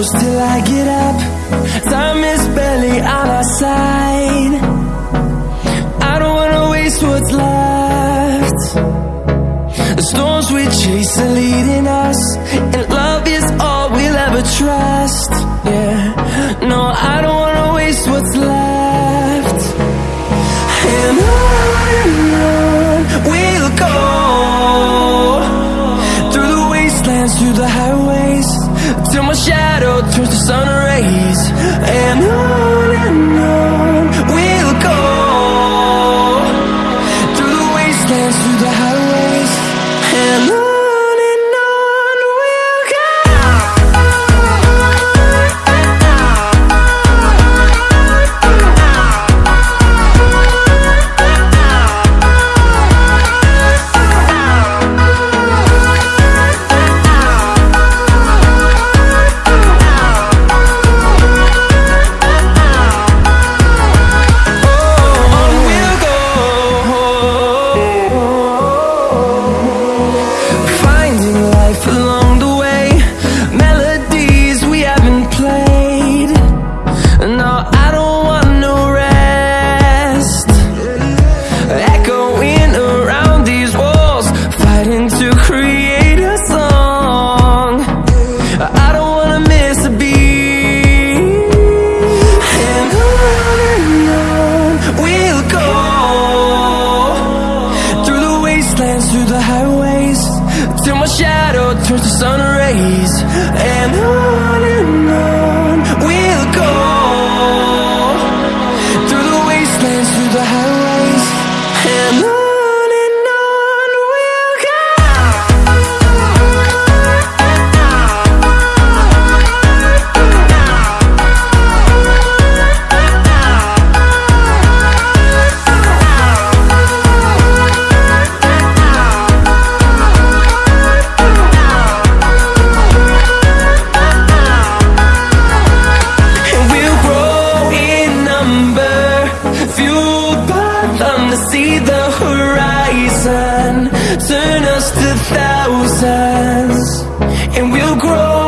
close till I get up. Time is barely on our side. I don't wanna waste what's left. The storms we chase are leading us And love is all we'll ever trust. Yeah, no, I don't wanna waste what's left. And on we'll go. Through the wastelands, through the highways Till my shadow turns to sun rays. And on wastelands, through the highways Till my shadow turns to sun rays. And on and on see the horizon. Turn us to thousands And we'll grow